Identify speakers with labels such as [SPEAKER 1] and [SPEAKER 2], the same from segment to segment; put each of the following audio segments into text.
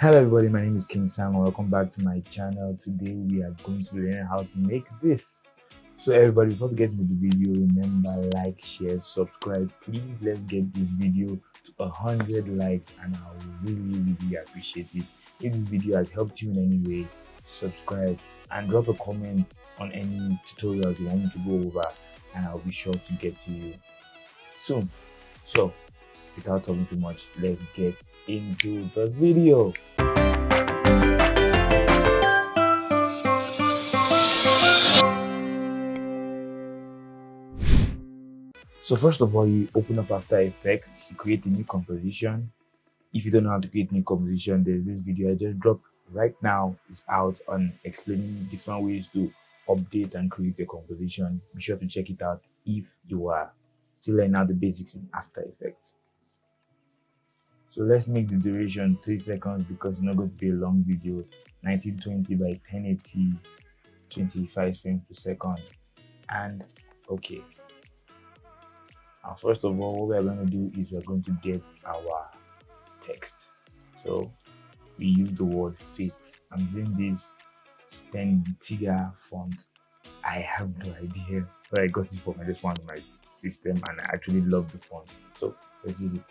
[SPEAKER 1] Hello everybody, my name is King Sam welcome back to my channel. Today we are going to learn how to make this. So everybody, before we get into the video, remember like, share, subscribe. Please let's get this video to a hundred likes and I will really really appreciate it. If this video has helped you in any way, subscribe and drop a comment on any tutorials you want me to go over and I'll be sure to get to you soon. So without talking too much, let's get into the video. So first of all, you open up After Effects, you create a new composition. If you don't know how to create a new composition, there's this video I just dropped right now is out on explaining different ways to update and create a composition. Be sure to check it out if you are still learning how the basics in After Effects. So let's make the duration 3 seconds because it's not going to be a long video. 1920 by 1080, 25 frames per second. And okay. Now first of all, what we're going to do is we're going to get our text. So we use the word fit. I'm using this Stentiga font. I have no idea where I got it from. I just found my system and I actually love the font. So let's use it.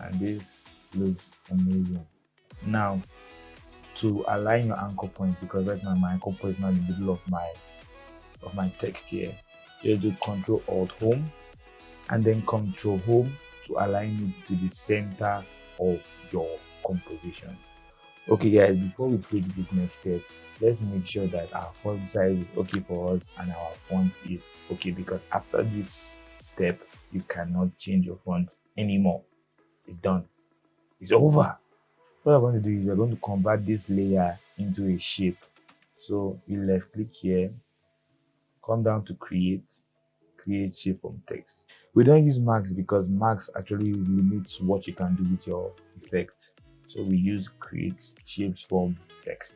[SPEAKER 1] And this looks amazing. Now to align your anchor point because right now my anchor point is not in the middle of my of my text here. Just do control alt home and then control home to align it to the center of your composition. Okay guys before we take this next step let's make sure that our font size is okay for us and our font is okay because after this step you cannot change your font anymore it's done. It's over. What i'm going to do is we're going to convert this layer into a shape. So you left click here come down to create create shape from text. We don't use masks because masks actually limits what you can do with your effect. So we use create shapes from text.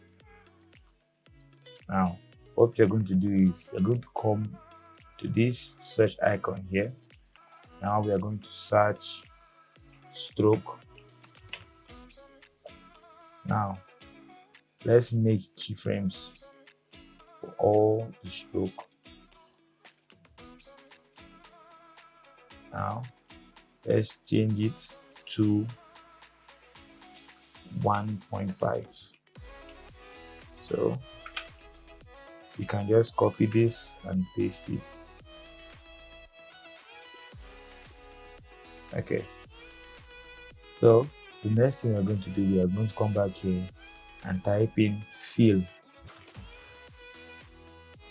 [SPEAKER 1] Now what you're going to do is you're going to come to this search icon here. Now we are going to search stroke. Now let's make keyframes for all the stroke. Now let's change it to 1.5 so you can just copy this and paste it. Okay so the next thing we're going to do, we are going to come back here and type in fill.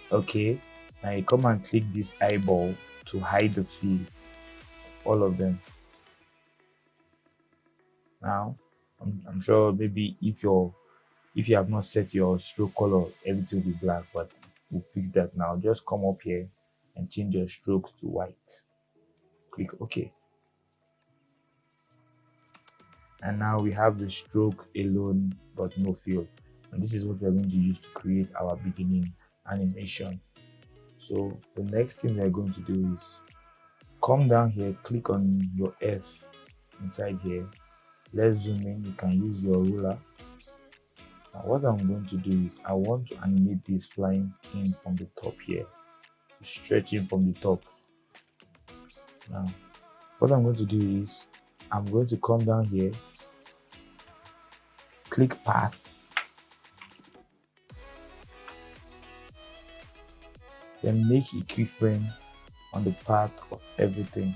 [SPEAKER 1] Okay, now you come and click this eyeball to hide the fill, all of them. Now, I'm, I'm sure maybe if you're if you have not set your stroke color, everything will be black, but we'll fix that now. Just come up here and change your strokes to white. Click OK. And now we have the stroke alone but no fill and this is what we're going to use to create our beginning animation. So the next thing we're going to do is come down here click on your f inside here. Let's zoom in. You can use your ruler. Now what i'm going to do is i want to animate this flying in from the top here. Stretching from the top. Now what i'm going to do is i'm going to come down here click path. Then make a keyframe on the path of everything.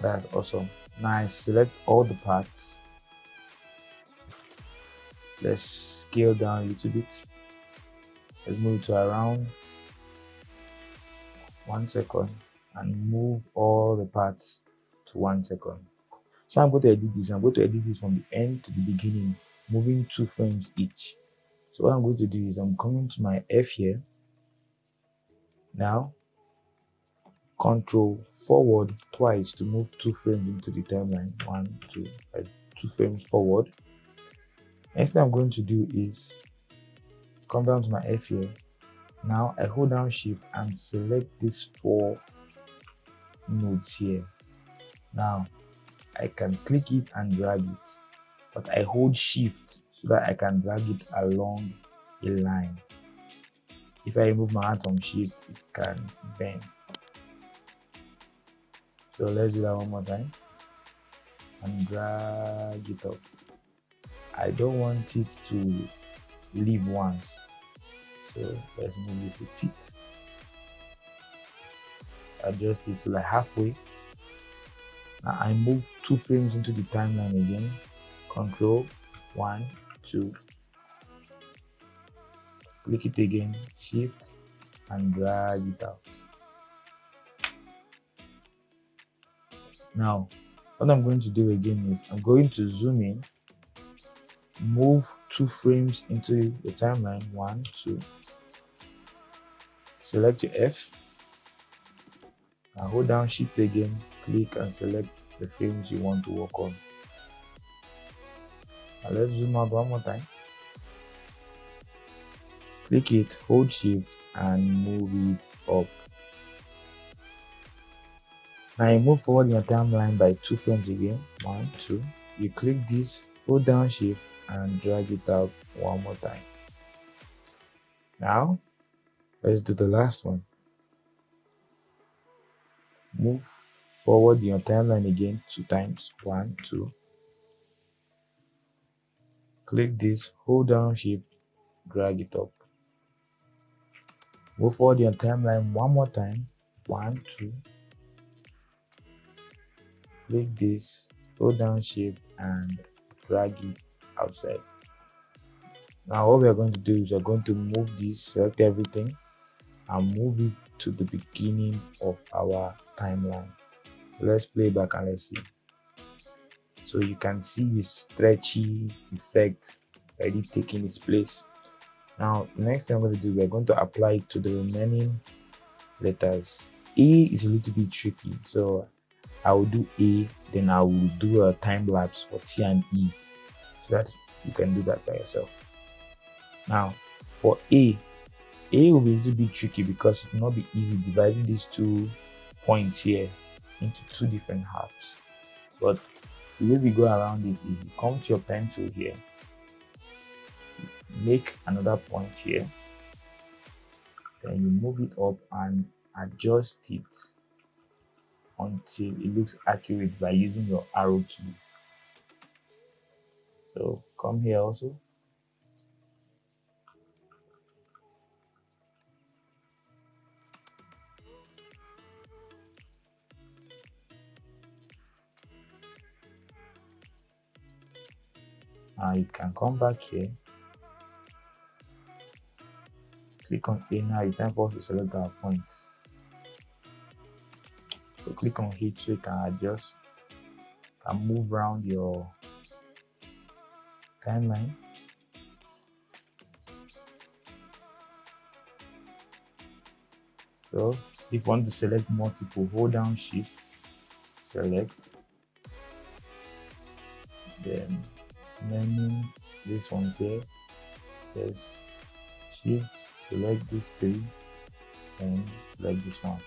[SPEAKER 1] That's awesome. Nice select all the parts. Let's scale down a little bit. Let's move to around one second and move all the parts to one second. So I'm going to edit this. I'm going to edit this from the end to the beginning, moving two frames each. So what I'm going to do is I'm coming to my F here. Now, control forward twice to move two frames into the timeline. One, two, five, two frames forward. Next thing I'm going to do is come down to my F here now I hold down shift and select these four nodes here. Now I can click it and drag it but I hold shift so that I can drag it along a line. If I remove my hand from shift it can bend. So let's do that one more time and drag it up. I don't want it to leave once so let's move this to fit adjust it to like halfway. Now I move two frames into the timeline again. Control one two. Click it again shift and drag it out. Now what i'm going to do again is i'm going to zoom in move two frames into the timeline. One two. Select your f. And hold down shift again click and select the frames you want to work on. Now let's zoom out one more time. Click it hold shift and move it up. Now you move forward your timeline by two frames again. One two. You click this hold down shift and drag it out one more time. Now let's do the last one. Move forward your timeline again two times. One two. Click this hold down shift drag it up. Move forward your timeline one more time. One, two. Click this, hold down shift and drag it outside. Now what we are going to do is we are going to move this, select everything and move it to the beginning of our timeline. So let's play back and let's see. So you can see the stretchy effect already taking its place now, next thing I'm going to do, we're going to apply it to the remaining letters. A is a little bit tricky, so I will do A, then I will do a time lapse for T and E, so that you can do that by yourself. Now, for A, A will be a little bit tricky because it will not be easy dividing these two points here into two different halves. But the way we go around this is you come to your pencil here make another point here then you move it up and adjust it until it looks accurate by using your arrow keys. So come here also. Now you can come back here. Click on A now. It's time for us to select our points so click on H so you can adjust and move around your timeline. So if you want to select multiple hold down shift select. Then naming this one's here. There's shift select this three and select this one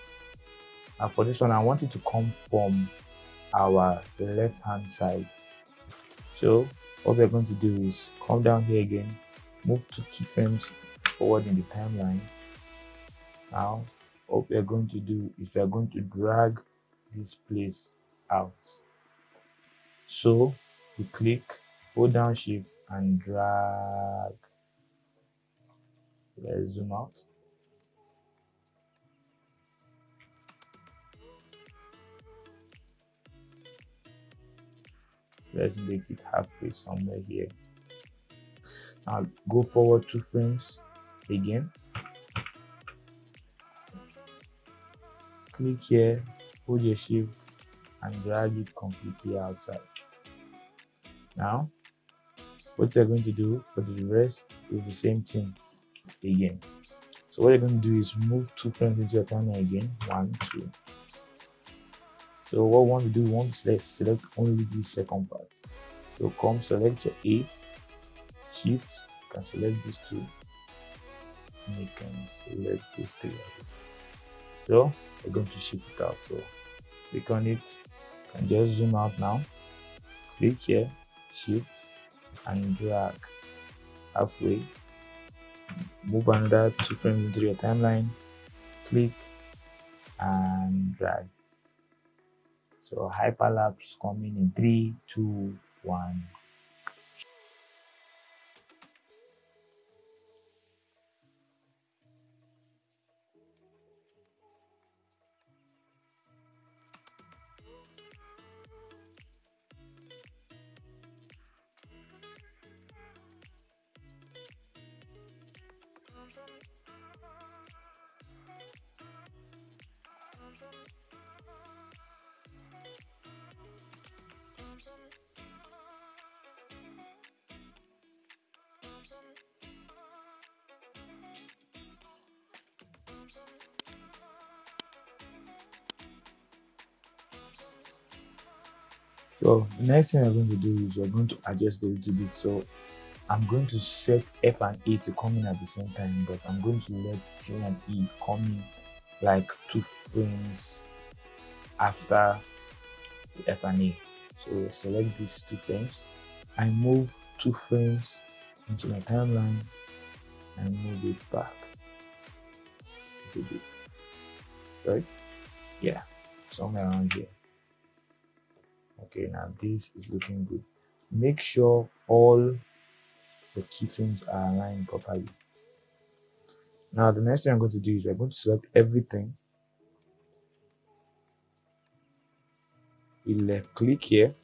[SPEAKER 1] and for this one i want it to come from our left hand side. So what we're going to do is come down here again move two keyframes forward in the timeline. Now what we're going to do is we're going to drag this place out. So you click hold down shift and drag. Let's zoom out. Let's make it halfway somewhere here. Now go forward two frames again. Click here, hold your shift and drag it completely outside. Now, what you're going to do for the rest is the same thing again. So what you're going to do is move two frames into your timeline again. One, two. So what we want to do, we want to select, select only this second part. So come select your A, shift, you can select these two. and you can select this three so we're going to shift it out. So click on it. You can just zoom out now. Click here shift and drag. Halfway. Move another two frames into your timeline. Click and drag so hyperlapse coming in three two one So the next thing we're going to do is we're going to adjust a little bit. So I'm going to set F and A to come in at the same time, but I'm going to let C and E come in like two frames after the F and A. So select these two frames. I move two frames into my timeline and move it back a bit. Right? Yeah, somewhere around here. Okay now this is looking good. Make sure all the keyframes are aligned properly. Now the next thing i'm going to do is we're going to select everything. We left click here.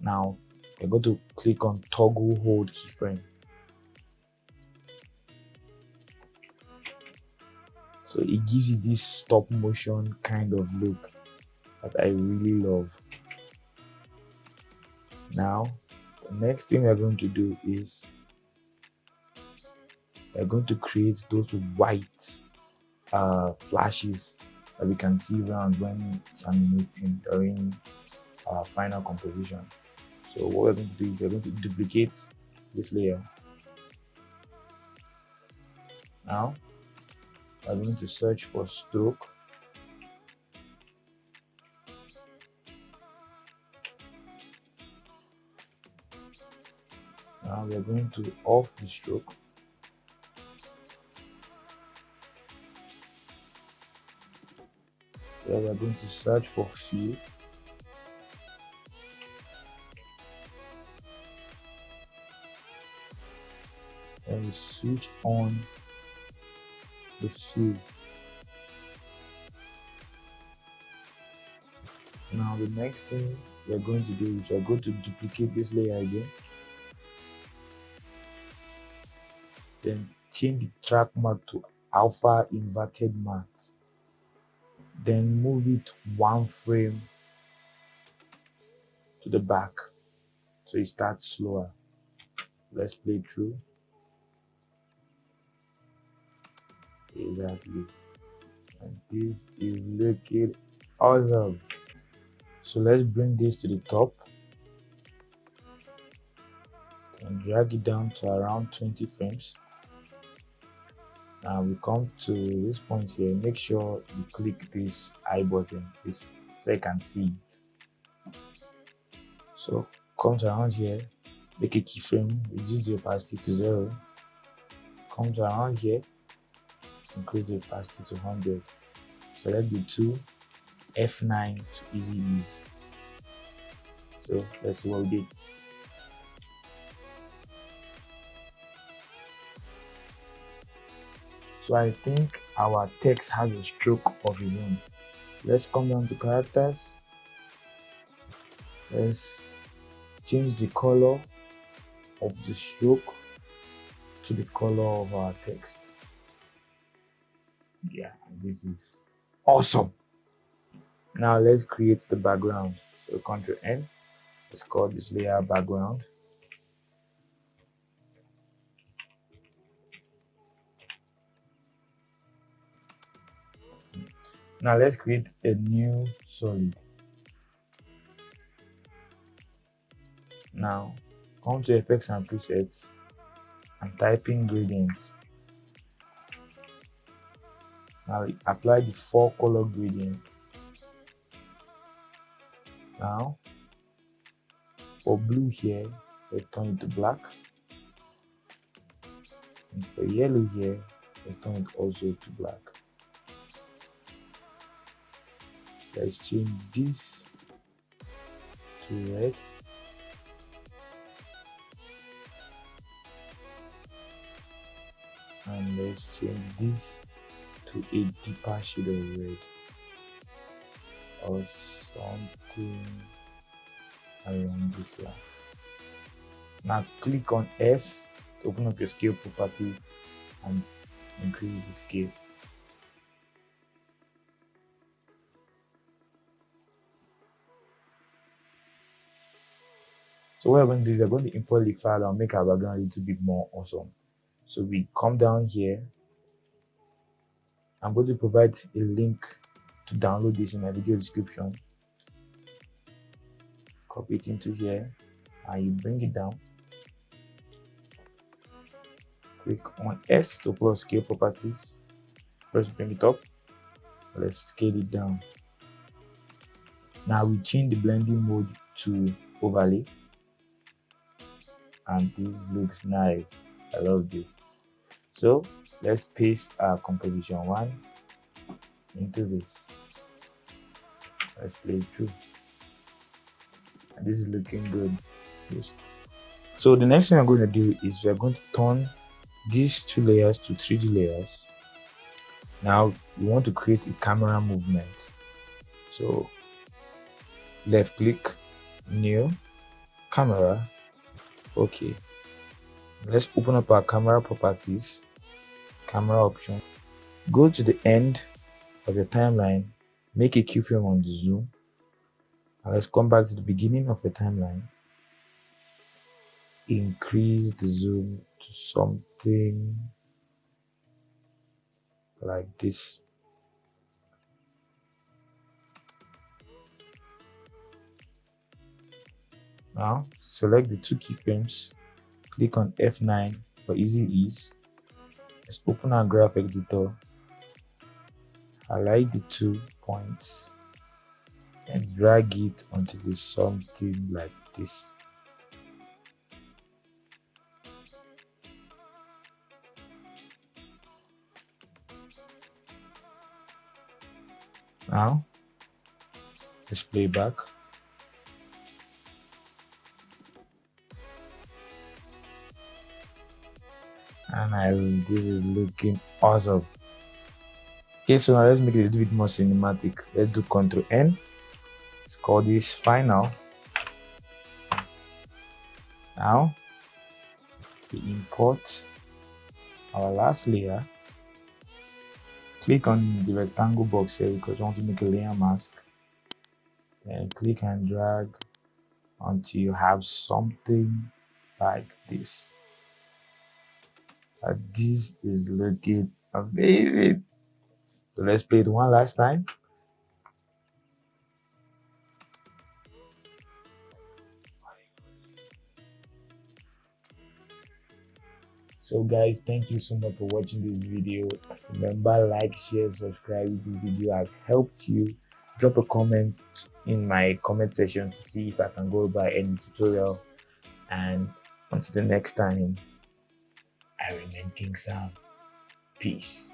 [SPEAKER 1] Now we're going to click on toggle hold keyframe so it gives you this stop motion kind of look that I really love. Now, the next thing we're going to do is we're going to create those white uh, flashes that we can see around when it's animating during uh, final composition. So what we're going to do is we're going to duplicate this layer. Now, I'm going to search for stroke. Now we are going to off the stroke. So we are going to search for fill we switch on the fill now the next thing we are going to do is we are going to duplicate this layer again. Then change the track matte to alpha inverted matte then move it one frame to the back so it starts slower. Let's play through exactly. And this is looking awesome. So let's bring this to the top and drag it down to around 20 frames. Now we come to this point here. Make sure you click this i button this so you can see it. So come to around here. Make a keyframe. Reduce the opacity to zero. Come to around here increase the opacity to 100 select the two f9 to easy ease so let's see what we did So I think our text has a stroke of its own. Let's come down to characters. Let's change the color of the stroke to the color of our text. Yeah, this is awesome. Now let's create the background. So Ctrl N. Let's call this layer background. Now let's create a new solid. Now come to effects and presets and type in gradients. Now apply the four color gradients now for blue here let's turn it to black. And for yellow here let's turn it also to black. Let's change this to red. And let's change this to a deeper shade of red or something along this line now click on s to open up your scale property and increase the scale So what we're going to do is we're going to import the file and make our background a little bit more awesome. So we come down here. I'm going to provide a link to download this in my video description. Copy it into here and you bring it down. Click on S to pull scale properties. First bring it up. Let's scale it down. Now we change the blending mode to overlay and this looks nice i love this so let's paste our composition one into this. Let's play it through. And this is looking good. Yes. so the next thing i'm going to do is we're going to turn these two layers to 3d layers. Now we want to create a camera movement. So left click new camera. Okay let's open up our camera properties camera option. Go to the end of your timeline make a keyframe on the zoom and let's come back to the beginning of the timeline. Increase the zoom to something like this. Now select the two keyframes, click on F9 for easy ease. Let's open our graph editor, highlight the two points and drag it until it's something like this. Now, let's play back. And I this is looking awesome. Okay, so now let's make it a little bit more cinematic. Let's do Control N. Let's call this final. Now we import our last layer. Click on the rectangle box here because we want to make a layer mask. And click and drag until you have something like this Uh, this is looking amazing. So let's play it one last time. So guys, thank you so much for watching this video. Remember like, share, subscribe if this video has helped you. Drop a comment in my comment section to see if I can go by any tutorial. And until the next time, I remain King Sam. Peace.